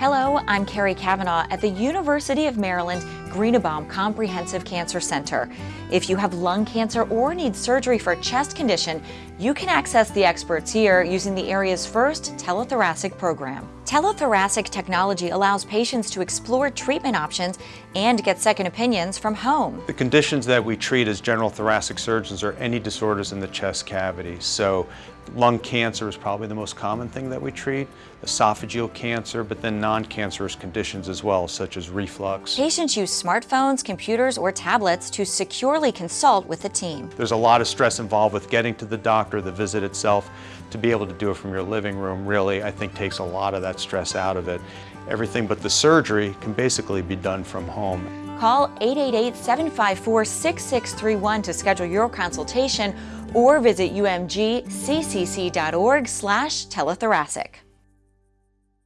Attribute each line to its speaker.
Speaker 1: Hello, I'm Carrie Kavanaugh at the University of Maryland Greenebaum Comprehensive Cancer Center. If you have lung cancer or need surgery for a chest condition, you can access the experts here using the area's first telethoracic program. Telethoracic technology allows patients to explore treatment options and get second opinions from home.
Speaker 2: The conditions that we treat as general thoracic surgeons are any disorders in the chest cavity. So lung cancer is probably the most common thing that we treat, esophageal cancer, but then non-cancerous conditions as well, such as reflux.
Speaker 1: Patients use smartphones, computers, or tablets to securely consult with the team.
Speaker 2: There's a lot of stress involved with getting to the doctor, the visit itself. To be able to do it from your living room really, I think, takes a lot of that stress out of it. Everything but the surgery can basically be done from home.
Speaker 1: Call 888-754-6631 to schedule your consultation or visit umgccc.org slash telethoracic.